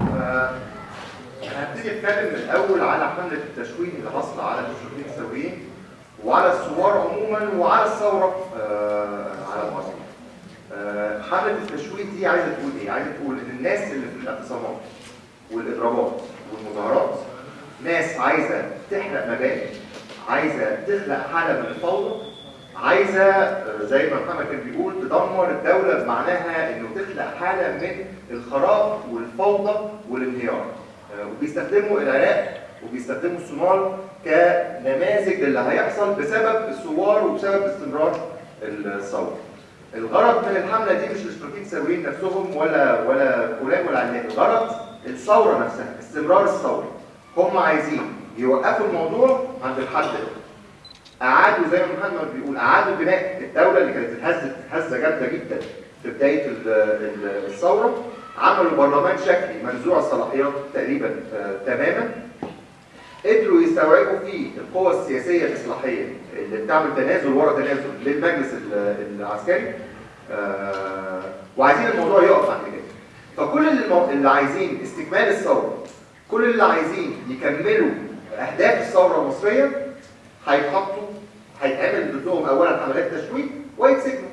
آه، أنا هبتدي اتكلم الأول على حملة التشويه اللي حصل على المشرفين الثوريين وعلى الثوار عموما وعلى الثورة آه، على مصر. آه، حملة التشويه دي عايزة تقول إيه؟ عايزة تقول إن الناس اللي في الاعتصامات والاضرابات والمظاهرات ناس عايزة تحرق مباني عايزة تخلق حالة من الفوضى عايزة زي ما محمد كان بيقول تدمر الدولة بمعناها إنه تخلق حالة من الخراب والفوضى والانهيار آه، وبيستخدموا العراق وبيستخدموا الصومال كنماذج للي هيحصل بسبب الثوار وبسبب استمرار الثورة. الغرض من الحملة دي مش الاشتراكيين الثوريين نفسهم ولا ولا فلان ولا علان، الغرض الثورة نفسها، استمرار الثورة. هم عايزين يوقفوا الموضوع عند الحد ده. اعادوا زي ما محمد بيقول اعادوا بناء الدولة اللي كانت اتهزت هزه جامدة جدا في بداية ال- ال- الثورة عملوا برلمان شكلي منزوع الصلاحيات تقريبا آه، تماما. قدروا يستوعبوا فيه القوى السياسية الإصلاحية اللي بتعمل تنازل ورا تنازل للمجلس ال- العسكري. آه، وعايزين الموضوع يقف عند كده. فكل. اللي عايزين استكمال الثورة كل اللي عايزين يكملوا أهداف الثورة المصرية هيتحطوا هيتعمل ضدهم اولا حملات تشويه ويتسجنوا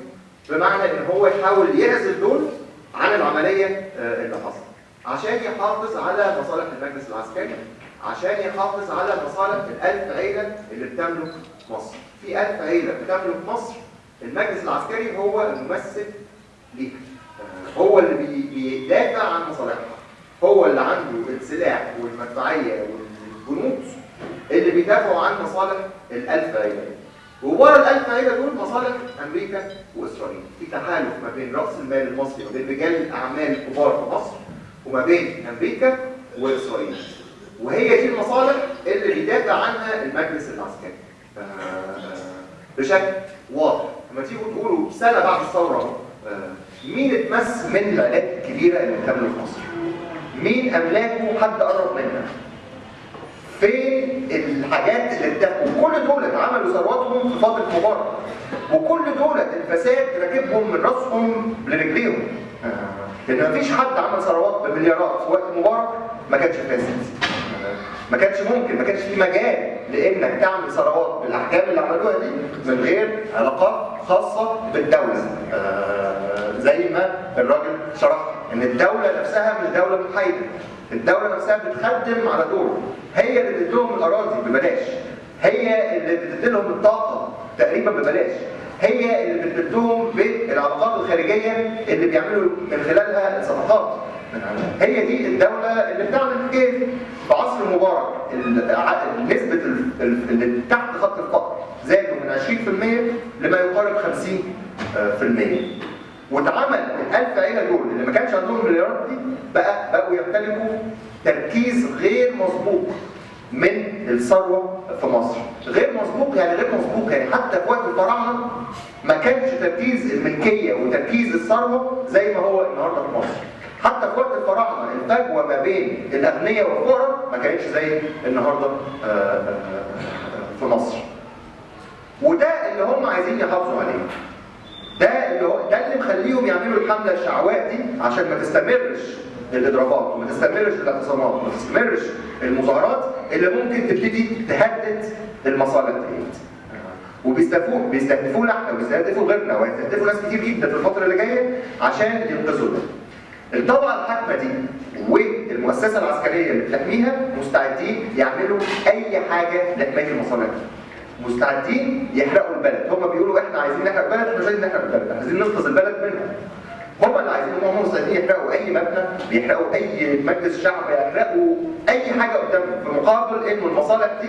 بمعنى إن هو يحاول يعزل دول عن العملية آه، اللي حصلت. عشان يحافظ على مصالح المجلس العسكري عشان يحافظ على مصالح الألف عيلة اللي بتملك مصر. في ألف عيلة بتملك مصر المجلس العسكري هو الممثل ليها. آه، هو اللي بي- بيدافع عن مصالحها. هو اللي عنده السلاح والمدفعية والجنود. اللي بيدافعوا عن مصالح الألف عيلة وورا الألف عيلة دول مصالح أمريكا وإسرائيل. في تحالف ما بين رأس المال المصري وبين رجال الأعمال الكبار في مصر وما بين أمريكا وإسرائيل. وهي دي المصالح اللي بيدافع عنها المجلس العسكري. آه، بشكل واضح. لما تيجوا تقولوا سنة بعد الثورة آه، مين اتمس من العائلات الكبيرة اللي بتملك مصر؟ مين أملاكه حد قرب منها؟ فين الحاجات اللي اتفقوا كل دول عملوا ثرواتهم في فترة مبارك. وكل دول الفساد راكبهم من راسهم لرجليهم. لأن مفيش حد عمل ثروات بمليارات في وقت مبارك ما كانش فاسد. ما كانش ممكن ما كانش في مجال لإنك تعمل ثروات بالأحكام اللي عملوها دي من غير علاقات خاصة بالدولة. آه، زي ما الراجل شرح إن الدولة نفسها مش دولة محايده الدولة نفسها بتخدم على دور هي اللي بتديلهم الأراضي ببلاش. هي اللي بتديلهم الطاقة تقريبا ببلاش. هي اللي بتديلهم بالعلاقات الخارجية اللي بيعملوا من خلالها الصفقات. هي دي الدولة اللي بتعمل إيه؟ في عصر مبارك نسبة ال- ال- اللي تحت خط الفقر زادوا من 20% لما يقارب 50% واتعمل الألف عيلة دول اللي ما كانش عندهم المليارات دي بقى بقوا يمتلكوا تركيز غير مسبوق من الثروة في مصر. غير مسبوق يعني غير مسبوق. يعني حتى في وقت الفراعنة ما كانش تركيز الملكية وتركيز الثروة زي ما هو النهارده في مصر. حتى في وقت الفراعنة الفجوة ما بين الأغنياء والفقراء ما كانتش زي النهارده آه، آه، آه، في مصر. وده اللي هم عايزين يحافظوا عليه. ده اللي هو ده اللي مخليهم يعملوا الحملة الشعواء دي عشان ما تستمرش الاضرابات وما تستمرش الاعتصامات وما تستمرش المظاهرات اللي ممكن تبتدي تهدد المصالح ديت وبيستهدفوا بيستهدفونا إحنا وبيستهدفوا غيرنا وهيستهدفوا ناس كتير جدا في الفترة اللي جاية عشان ينقذوا ده. الطبقة الحاكمة دي والمؤسسة العسكرية اللي بتحميها مستعدين يعملوا أي حاجة لحمايه المصالح دي. مستعدين يحرقوا البلد. هم بيقولوا إحنا عايزين نحرق البلد إحنا مش عايزين نحرق البلد عايزين ننقذ البلد منهم هم اللي عايزين هم مستعدين يحرقوا أي مبنى بيحرقوا أي مجلس شعب يحرقوا أي حاجة قدامهم. في مقابل ان المصالح دي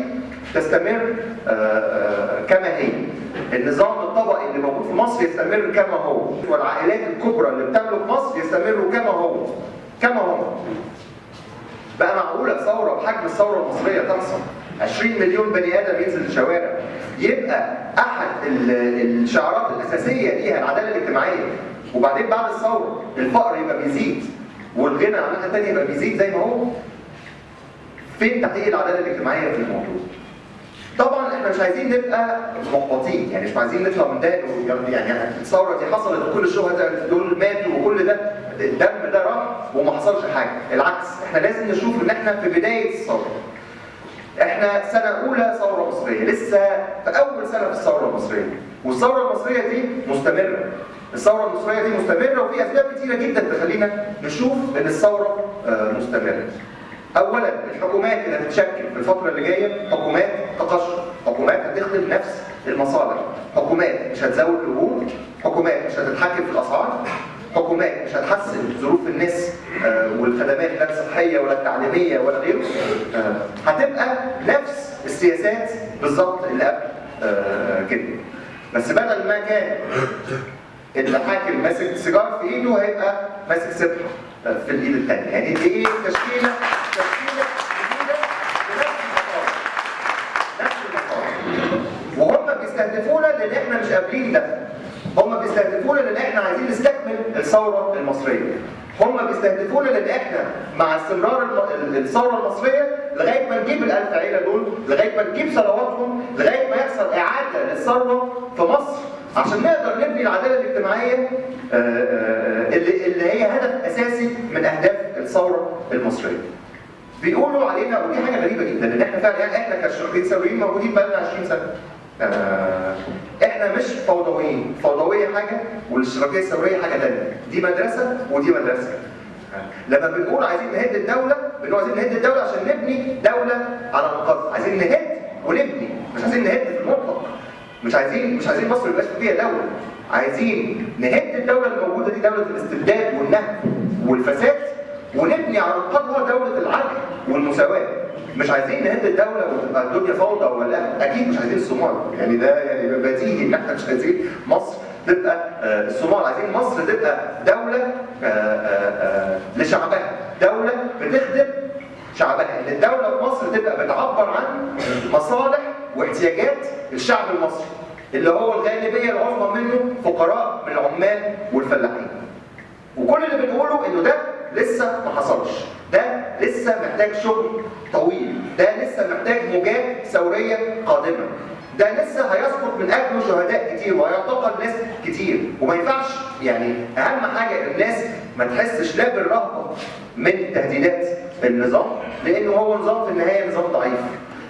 تستمر آه، آه، كما هي. النظام الطبقي اللي موجود في مصر يستمر كما هو. والعائلات الكبرى اللي بتملك مصر يستمروا كما هو. كما هم بقى معقولة ثورة بحجم الثورة المصرية تحصل؟ 20 مليون بني آدم ينزل الشوارع. يبقى ال- الشعارات الأساسية ليها العدالة الاجتماعية. وبعدين بعد الثورة الفقر يبقى بيزيد والغنى عن الناحية التانية يبقى بيزيد زي ما هو. فين تحقيق العدالة الاجتماعية في الموضوع؟ طبعا إحنا مش عايزين نبقى محبطين يعني مش عايزين نطلع من ده يعني الثورة دي حصلت وكل الشهداء دول ماتوا وكل ده الدم ده راح وما حصلش حاجة. العكس إحنا لازم نشوف إن إحنا في بداية الثورة. إحنا سنة أولى ثورة مصرية لسه في أول سنة في الثورة المصرية. والثورة المصرية دي مستمرة. الثورة المصرية دي مستمرة وفي أسباب كتيرة جدا تخلينا نشوف إن الثورة آه، مستمرة. اولا الحكومات اللي هتتشكل في الفترة اللي جاية حكومات تقشف حكومات هتخدم نفس المصالح. حكومات مش هتزود الاجور حكومات مش هتتحكم في الأسعار. حكومات مش هتحسن ظروف الناس آه، والخدمات لا الصحيه ولا التعليميه ولا غيره آه، هتبقى نفس السياسات بالظبط اللي قبل آه، كده. بس بدل ما كان الحاكم ماسك سيجار في إيده هيبقى ماسك سبحه في الإيد الثانية يعني دي إيه؟ تشكيلة تشكيلة وهم بيستهدفونا لأن إحنا مش قابلين ده. هم بيستهدفونا لأن إحنا عايزين نستكمل الثورة المصرية هم بيستهدفونا لأن إحنا مع استمرار الثورة المصرية لغاية ما نجيب الألف عيلة دول لغاية ما نجيب ثرواتهم لغاية ما يحصل إعادة للثروه في مصر عشان نقدر نبني العدالة الاجتماعية آه، آه، اللي اللي هي هدف أساسي من أهداف الثورة المصرية. بيقولوا علينا ودي حاجة غريبة جدا إن إحنا فعلا يعني إحنا كشرطين ثوريين موجودين بقالنا 20 سنة. آه، إحنا مش فوضويين، فوضوية حاجة والاشتراكية الثوريه حاجة ثانية، دي مدرسة ودي مدرسة. لما بنقول عايزين نهد الدولة بنقول عايزين نهد الدولة عشان نبني دولة على مقدس، عايزين نهد ونبني. مش عايزين نهد في المطلق. مش عايزين مش عايزين مصر يبقاش فيها دولة. عايزين نهد الدولة الموجودة دي دولة الاستبداد والنهب والفساد ونبني على انقاضها دولة العدل والمساواة. مش عايزين نهد الدولة وتبقى الدنيا فوضى ولا أكيد مش عايزين الصومال. يعني ده يعني بديهي إن إحنا مش عايزين مصر تبقى آه، الصومال. عايزين مصر تبقى دولة آه، آه، لشعبها. دولة بتخدم شعبها. إن الدولة في مصر تبقى بتعبر عن مصالح واحتياجات الشعب المصري اللي هو الغالبية العظمى منه فقراء من العمال والفلاحين. وكل اللي بنقوله إنه ده لسه ما حصلش. ده لسه محتاج شغل طويل. ده لسه محتاج موجات ثورية قادمة. ده لسه هيسقط من اجله شهداء كتير وهيعتقل ناس كتير. وما ينفعش يعني أهم حاجة الناس ما تحسش لا بالرهبة من تهديدات النظام لأنه هو نظام في النهاية نظام ضعيف.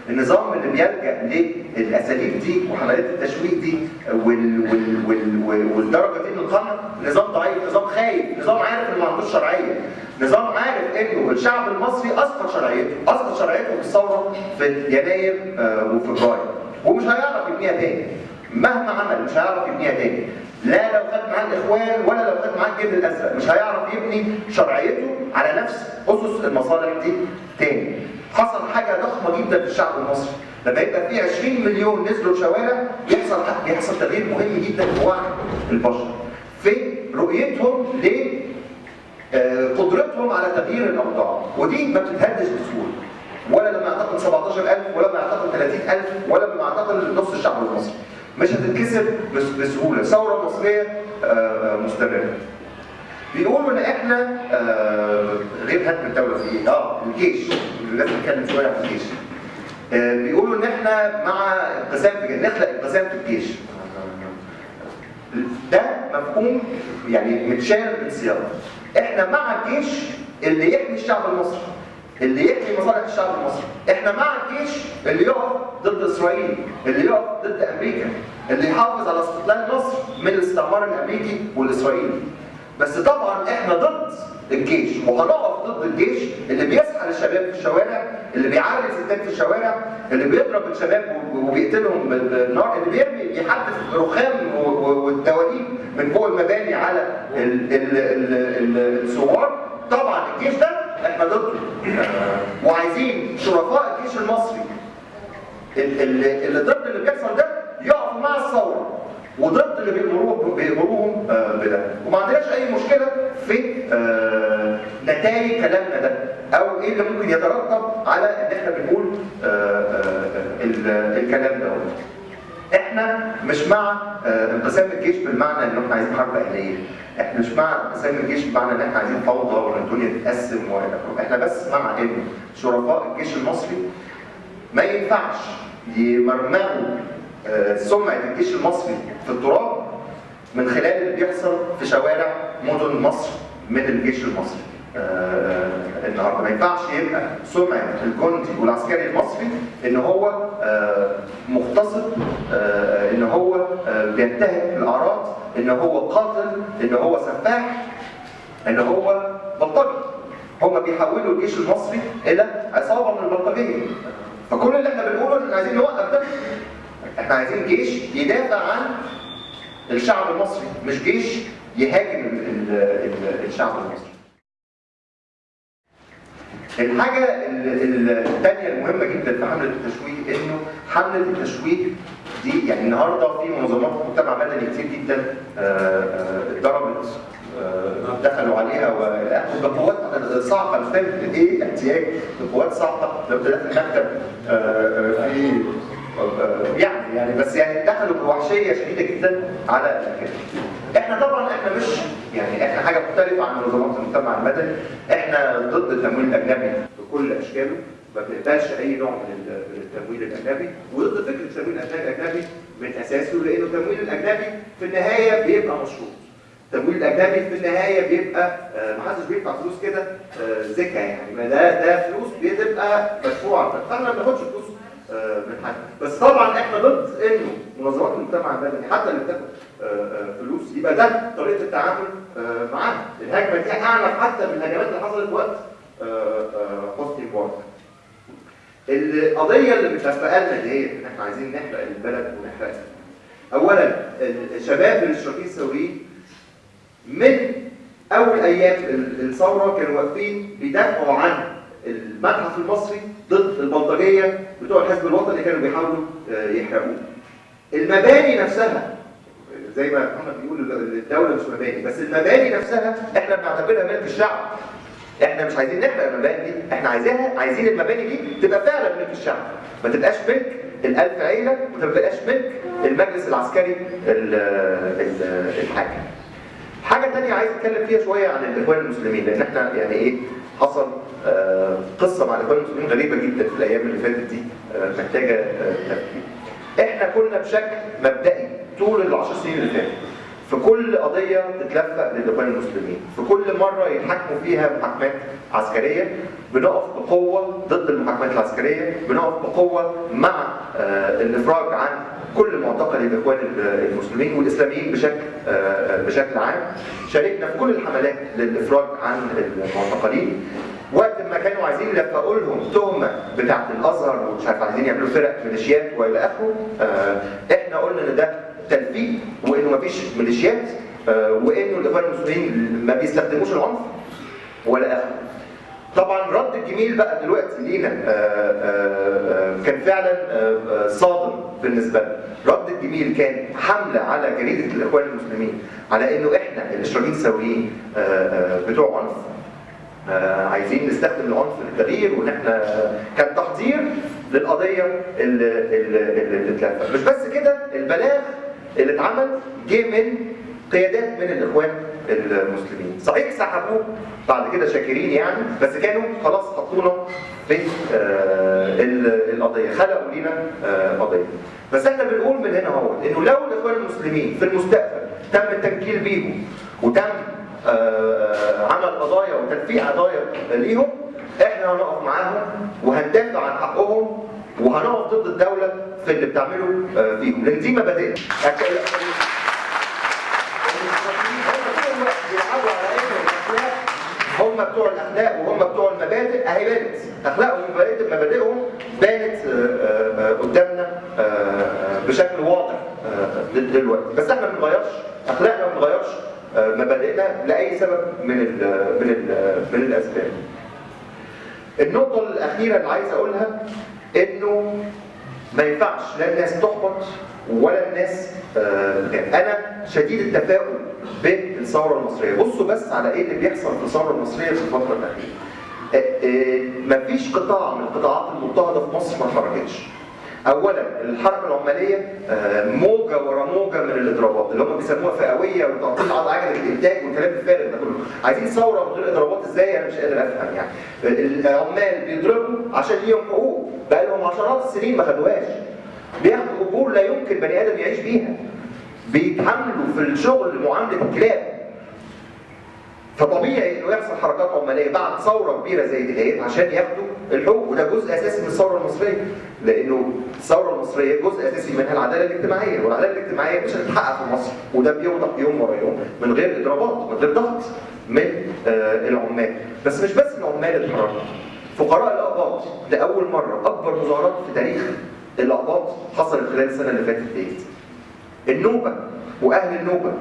النظام اللي بيلجأ للأساليب دي وحملات التشويه دي وال وال وال وال والدرجة دي من القمع نظام ضعيف نظام خايف نظام عارف إنه ما عندوش شرعية نظام عارف إنه الشعب المصري اسقط شرعيته اسقط شرعيته في الثورة في يناير آه، وفبراير ومش هيعرف يبنيها تاني. مهما عمل مش هيعرف يبنيها تاني. لا لو خد معاه الإخوان ولا لو خد معاه الجيل الازرق مش هيعرف يبني شرعيته على نفس أسس المصالح دي تاني. حصل حاجة ضخمة جدا في الشعب المصري. لما يبقى في 20 مليون نزلوا الشوارع يحصل بيحصل تغيير مهم جدا في وعي البشر. في رؤيتهم ل آه، قدرتهم على تغيير الأوضاع. ودي ما بتتهدش بسهولة. ولا لما يعتقل 17000 ولا لما يعتقل 30000 ولا لما يعتقل نص الشعب المصري. مش هتتكسر بس- بسهولة. الثوره المصريه آه، مستمرة. بيقولوا إن إحنا آه، غير هدم الدولة في إيه؟ آه الجيش. لازم نتكلم شوية عن الجيش. آه، بيقولوا إن إحنا مع انقسام في نخلق انقسام في الجيش. ده مفهوم يعني متشال من سياقه إحنا مع الجيش اللي يحمي الشعب المصري اللي يحمي مصالح الشعب المصري. إحنا مع الجيش اللي يقف ضد إسرائيل اللي يقف ضد أمريكا اللي يحافظ على استقلال مصر من الاستعمار الأمريكي والإسرائيلي. بس طبعا إحنا ضد الجيش وهنقف ضد الجيش اللي بيسحل الشباب في الشوارع اللي بيعرض الستات في الشوارع اللي بيضرب الشباب وبيقتلهم بالنار اللي بيرمي بيحدف رخام والدواليب من فوق المباني على ال- ال- ال- ال- الثوار. طبعا الجيش ده إحنا ضده. آه، وعايزين شرفاء الجيش المصري. ال- ال- اللي ضد اللي بيحصل ده يقفوا مع الثورة. وضد اللي بيأمروه بيأمروهم آه، بده. وما عندناش أي مشكلة في نتائج كلامنا ده أو إيه اللي ممكن يترتب على إن إحنا بنقول آه، آه، ال- الكلام ده. إحنا مش مع آه، انقسام الجيش بالمعنى إن إحنا عايزين حرب أهلية. إحنا مش مع انقسام الجيش بمعنى إن إحنا عايزين فوضى وان الدنيا تتقسم إحنا بس مع إن شرفاء الجيش المصري ما ينفعش يمرمغوا سمعة الجيش المصري في التراب من خلال اللي بيحصل في شوارع مدن مصر من الجيش المصري. النهارده ما ينفعش يبقى سمعة الجندي والعسكري المصري إن هو آه، مغتصب آه، إن هو آه، بينتهك الأعراض إن هو قاتل إن هو سفاح إن هو بلطجي. هم بيحولوا الجيش المصري إلى عصابة من البلطجية. فكل اللي إحنا بنقوله إن عايزين نوقف ده. إحنا عايزين جيش يدافع عن الشعب المصري مش جيش يهاجم ال- ال- ال- الشعب المصري. الحاجة ال- ال- الثانية المهمة جدا في حملة التشويه إنه حملة التشويه دي يعني النهارده في منظمات مجتمع مدني كتير جدا آه، آه، اتضربت آه، دخلوا عليها بقوات صعقة مش فاهم إيه احتياج بقوات صعقة لو دخلت المكتب في يعني يعني بس يعني دخلوا بوحشية شديدة جدا على المكان. إحنا طبعا إحنا مش يعني إحنا حاجة مختلفة عن منظمات المجتمع المدني. إحنا ضد التمويل الأجنبي بكل أشكاله. ما بنقبلش أي نوع من ال- من التمويل الأجنبي. وضد فكرة التمويل الاجنبي من أساسه لأنه التمويل الأجنبي في النهاية بيبقى مشروط. التمويل الأجنبي في النهاية بيبقى آه، محدش بيدفع فلوس كده آه، زكاة يعني. ما ده ده فلوس بتبقى مدفوعة. فاحنا ما بناخدش فلوس آه، من حد. بس طبعا إحنا ضد إنه منظمات المجتمع المدني حتى اللي بتاخد فلوس يبقى ده طريقة التعامل آه، معاها الهجمة دي اعنف حتى من الهجمات اللي حصلت وقت آه، آه، حسني مبارك القضية اللي متفقه لنا دي إن إحنا عايزين نحرق البلد ونحرقها. اولا الشباب الاشتراكيين الثوريين من أول أيام ال- الثورة كانوا واقفين بيدافعوا عن المتحف المصري ضد البلطجية بتوع الحزب الوطني اللي كانوا بيحاولوا آه، يحرقوه. المباني نفسها زي ما محمد بيقول الدولة مش مباني بس المباني نفسها إحنا بنعتبرها ملك الشعب. إحنا مش عايزين نحرق المباني دي، إحنا عايزينها عايزين المباني دي تبقى فعلا ملك الشعب. ما تبقاش ملك الألف عيلة وما تبقاش ملك المجلس العسكري ال- ال- الحاكم. حاجة تانية عايز أتكلم فيها شوية عن الإخوان المسلمين لأن إحنا يعني إيه حصل آه، قصة مع الإخوان المسلمين غريبة جدا في الأيام اللي فاتت دي آه، محتاجة آه، تفكير. إحنا كنا بشكل مبدئي طول العشر سنين اللي فاتت في كل قضية تتلفق للإخوان المسلمين. في كل مرة يتحكموا فيها محاكمات عسكرية بنقف بقوة ضد المحاكمات العسكرية بنقف بقوة مع آه، الإفراج عن كل معتقل الإخوان المسلمين والإسلاميين بشكل آه، بشكل عام. شاركنا في كل الحملات للإفراج عن المعتقلين. وقت ما كانوا عايزين يلفقوا لهم تهمة بتاعت الأزهر ومش عارف عايزين يعملوا فرق ميليشيات وإلى آخره آه، إحنا قلنا إن ده تلفيق وإنه مفيش ميليشيات آه، وإنه الإخوان المسلمين ما بيستخدموش العنف ولا اخره طبعا رد الجميل بقى دلوقتي لينا آه، آه، كان فعلا صادم بالنسبة لنا. رد الجميل كان حملة على جريدة الإخوان المسلمين على إنه إحنا آه، آه، بتوع عنف عايزين نستخدم العنف للتغيير وإن إحنا كان تحضير للقضية اللي اتلفت. مش بس كده البلاغ اللي اتعمل جه من قيادات من الإخوان المسلمين. صحيح سحبوه بعد كده شاكرين يعني بس كانوا خلاص حطونا في آه، ال- القضية خلقوا لينا آه، قضية. بس إحنا بنقول من هنا اهو إنه لو الإخوان المسلمين في المستقبل تم التنكيل بيهم وتم آه، عمل قضايا وتدفيع قضايا ليهم إحنا هنقف معاهم وهندافع عن حقهم وهنقف ضد الدولة في اللي بتعمله آه، فيهم. لأن دي مبادئنا. هم بتوع الأخلاق وهم بتوع المبادئ أهي بانت. أخلاقهم ومبادئ- مبادئهم بانت آه، آه، قدامنا بشكل واضح دل- دلوقتي. بس إحنا ما بنغيرش. أخلاقنا ما بنغيرش مبادئنا لأي سبب من ال من ال من الأسباب. النقطة الأخيرة اللي عايز أقولها إنه ما ينفعش لا الناس تحبط ولا الناس آه، تخاف. أنا شديد التفاؤل بالثورة المصرية، بصوا بس على إيه اللي بيحصل في الثورة المصرية في الفترة الأخيرة. آه، آه، مفيش قطاع من القطاعات المضطهدة في مصر ما اتحركتش. اولا الحركه العمالية موجة ورا موجة من الإضرابات اللي هم بيسموها فئوية وتعطيل عجلة الإنتاج والكلام الفارغ ده كله عايزين ثورة من غير إضرابات إزاي أنا مش قادر أفهم يعني العمال بيضربوا عشان ليهم حقوق بقى لهم عشرات السنين ما خدوهاش. بياخدوا اجور لا يمكن بني آدم يعيش بيها. بيتعاملوا في الشغل معاملة الكلاب. فطبيعي إنه يحصل حركات عماليه بعد ثورة كبيرة زي دي عشان ياخدوا الحقوق. وده جزء أساسي من الثورة المصرية. لأنه الثورة المصرية جزء أساسي منها العدالة الاجتماعية. والعدالة الاجتماعية مش هتتحقق في مصر. وده بيوضح يوم ورا يوم من غير إضرابات من غير ضغط من آه العمال. بس مش بس العمال اتحركوا. فقراء الاباط لاول مرة أكبر مظاهرات في تاريخ الاباط حصلت خلال السنة اللي فاتت ديت النوبة وأهل النوبة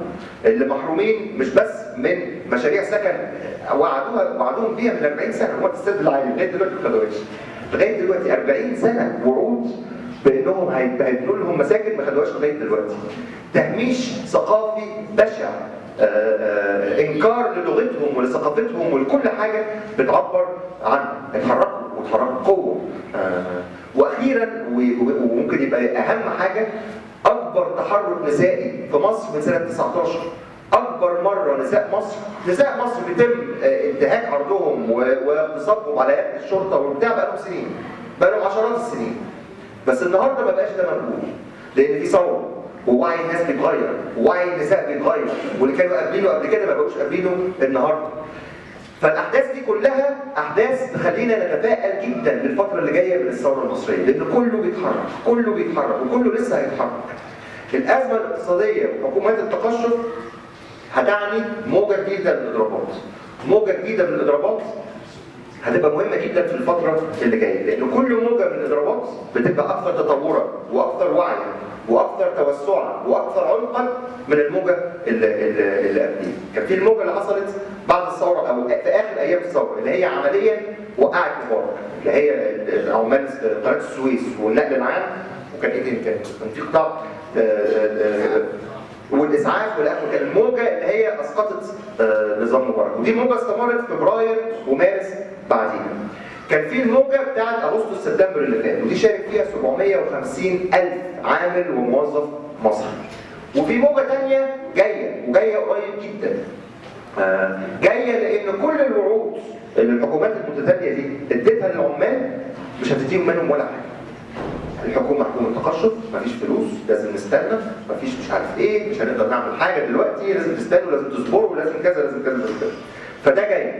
اللي محرومين مش بس من مشاريع سكن وعدوها وعدوهم بيها من 40 سنة هو السد العالي لغاية دلوقتي ما خدوهاش. لغاية دلوقتي 40 سنة وعود بأنهم هيبنوا لهم مساكن ما خدوهاش لغاية دلوقتي. تهميش ثقافي بشع إنكار للغتهم ولثقافتهم ولكل حاجة بتعبر عنها اتحركوا واتحركوا قوة. وأخيرا وممكن يبقى أهم حاجة أكبر تحرك نسائي في مصر من سنة 19 أكبر مرة نساء مصر نساء مصر بيتم انتهاك عرضهم واغتصابهم على يد الشرطة وبتاع بقالهم سنين بقالهم عشرات السنين. بس النهارده ما بقاش ده مقبول لأن في ثورة. ووعي الناس بيتغير ووعي النساء بيتغير. واللي كانوا قابلينه قبل كده ما بقوش قابلينه النهارده. فالأحداث دي كلها أحداث تخلينا نتفائل جدا بالفترة اللي جاية من الثورة المصرية. لأن كله بيتحرك كله بيتحرك وكله لسه هيتحرك. الأزمة الاقتصادية وحكومات التقشف هتعني موجة جديدة من الاضرابات موجة جديدة من الاضرابات هتبقى مهمة جدا في الفترة اللي جاية. لأن كل موجة من الإضرابات بتبقى أكثر تطورا وأكثر وعيا. وأكثر توسعا وأكثر عمقا من الموجة اللي, قبليها. كان في الموجة اللي حصلت بعد الثورة أو في آخر أيام الثورة اللي هي عمليا وقعت مبارك اللي هي عمال قناة السويس والنقل العام وكان إيه تاني؟ كان في قطاع والاسعاف والاخر كان الموجة اللي هي أسقطت نظام مبارك. ودي موجة استمرت فبراير ومارس بعديها. كان في الموجة بتاعت أغسطس سبتمبر اللي فات ودي شارك فيها 750 ألف عامل وموظف مصري. وفي موجة ثانية جاية وجاية قريب جدا. جاية لأن كل الوعود اللي الحكومات المتتالية دي اديتها للعمال مش هتديهم منهم ولا حاجة. الحكومة حكومة تقشف مفيش فلوس لازم نستنى مفيش مش عارف إيه مش هنقدر نعمل حاجة دلوقتي لازم تستنوا لازم تصبروا لازم كذا لازم كذا لازم كذا. فده جاي.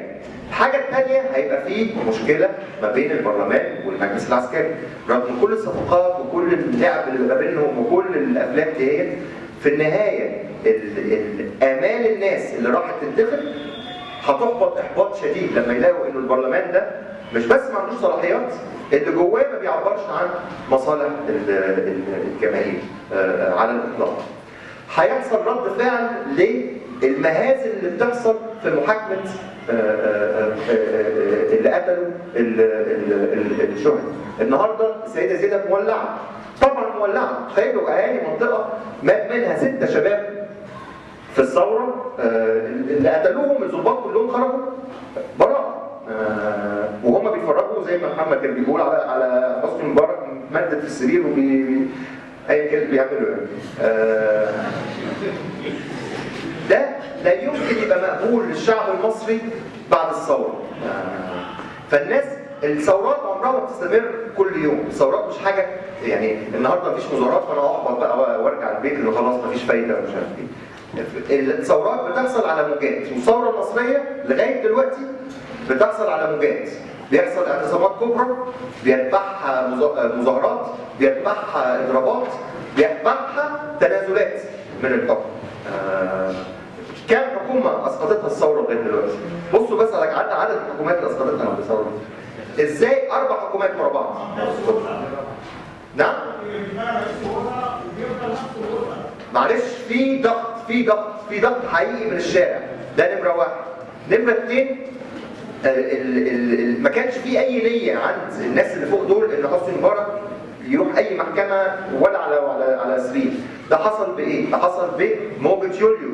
الحاجة الثانية هيبقى فيه مشكلة ما بين البرلمان والمجلس العسكري. رغم كل الصفقات وكل اللعب اللي ما بينهم وكل الأفلام ديت في النهاية آمال الناس اللي راحت تنتخب هتحبط إحباط شديد لما يلاقوا إنه البرلمان ده مش بس ما عندوش صلاحيات اللي جواه ما بيعبرش عن مصالح الجماهير على الإطلاق. هيحصل رد فعل للمهازل اللي بتحصل في محاكمة اللي قتلوا الشهداء. النهارده السيدة زينب مولعة. طبعا مولعة، تخيلوا أهالي منطقة مات منها ستة شباب في الثورة اللي قتلوهم الظباط كلهم خرجوا براءة. وهم بيتفرجوا زي ما محمد كان بيقول على على حسني مبارك مدد في السرير وبي ايا كان بيعملوا يعني. ده لا يمكن يبقى مقبول للشعب المصري بعد الثورة. فالناس الثورات عمرها ما بتستمر كل يوم، الثورات مش حاجة يعني النهارده مفيش مظاهرات فأنا احبط بقى وأرجع البيت اللي خلاص مفيش فايدة ومش عارف إيه. الثورات بتحصل على موجات، والثورة المصرية لغاية دلوقتي بتحصل على موجات بيحصل اعتصامات كبرى بيتبعها مظاهرات بيتبعها اضرابات بيتبعها تنازلات من الحكم آه كام حكومة أسقطتها الثورة لغاية دلوقتي؟ بصوا بس على عدد الحكومات اللي أسقطتها الثورة إزاي أربع حكومات ورا بعض؟ نعم؟ معلش في ضغط في ضغط في ضغط حقيقي من الشارع. ده نمرة واحد. نمرة اثنين ما كانش في أي نية عند الناس اللي فوق دول إن حسني مبارك يروح أي محكمة ولا على على على سرير. ده حصل بإيه؟ ده حصل بموجة يوليو.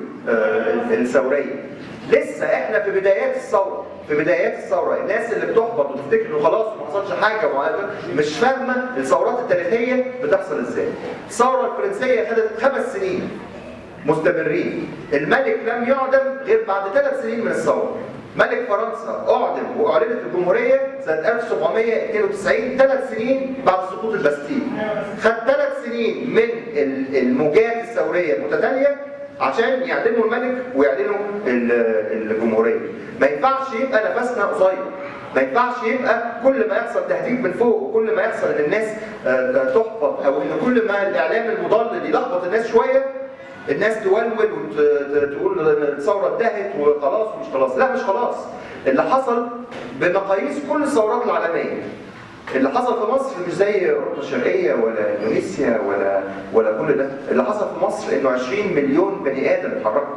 الثورية. لسه إحنا في بدايات الثورة في بدايات الثورة. الناس اللي بتحبط وتفتكر إنه خلاص ما حصلش حاجة مش فاهمة الثورات التاريخية بتحصل إزاي. الثورة الفرنسية خدت خمس سنين مستمرين. الملك لم يعدم غير بعد ثلاث سنين من الثورة. ملك فرنسا أعدم وأعلنت الجمهورية سنة 1792 ثلاث سنين بعد سقوط الباستيل. خد ثلاث سنين من الموجات الثورية المتتالية عشان يعدلوا الملك ويعدلوا ال- الجمهورية. ما ينفعش يبقى نفسنا قصير. ما ينفعش يبقى كل ما يحصل تهديد من فوق وكل ما يحصل إن الناس آه، تحبط أو إن كل ما الإعلام المضلل يلخبط الناس شوية الناس تولول وتقول الثورة انتهت وخلاص ومش خلاص. لا مش خلاص. اللي حصل بمقاييس كل الثورات العالمية. اللي حصل في مصر مش زي اوروبا الشرقية ولا إندونيسيا ولا ولا كل ده. اللي حصل في مصر إنه 20 مليون بني آدم اتحركوا.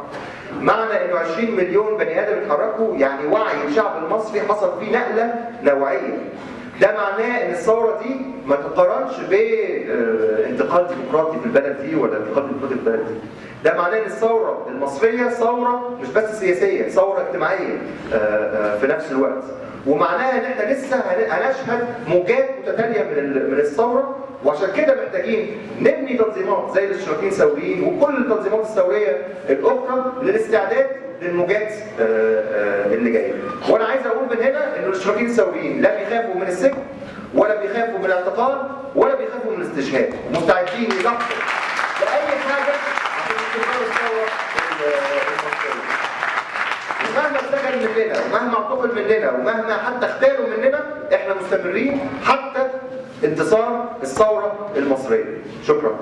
معنى إنه 20 مليون بني آدم اتحركوا يعني وعي الشعب المصري حصل فيه نقلة نوعية. ده معناه إن الثورة دي ما تقارنش بانتقال ديمقراطي في البلد دي ولا انتقال ديمقراطي في البلد دي. ده معناه إن الثورة المصرية ثورة مش بس سياسية ثورة اجتماعية آه، آه، في نفس الوقت. ومعناها إن إحنا لسه هن- هنشهد موجات متتالية من من الثورة وعشان كده محتاجين نبني تنظيمات زي الاشتراكيين الثوريين وكل التنظيمات الثوريه الأخرى للاستعداد للموجات آه، آه، اللي جاية. وأنا عايز أقول من هنا إن الاشتراكيين الثوريين لا بيخافوا من السجن ولا بيخافوا من الاعتقال ولا بيخافوا من الاستشهاد، مستعدين يضحوا باي حاجة عشان استمرار الثوره المصريه. اتسجن مننا ومهما اعتقل مننا ومهما حتى اختالوا مننا إحنا مستمرين حتى انتصار الثورة المصرية. شكرا.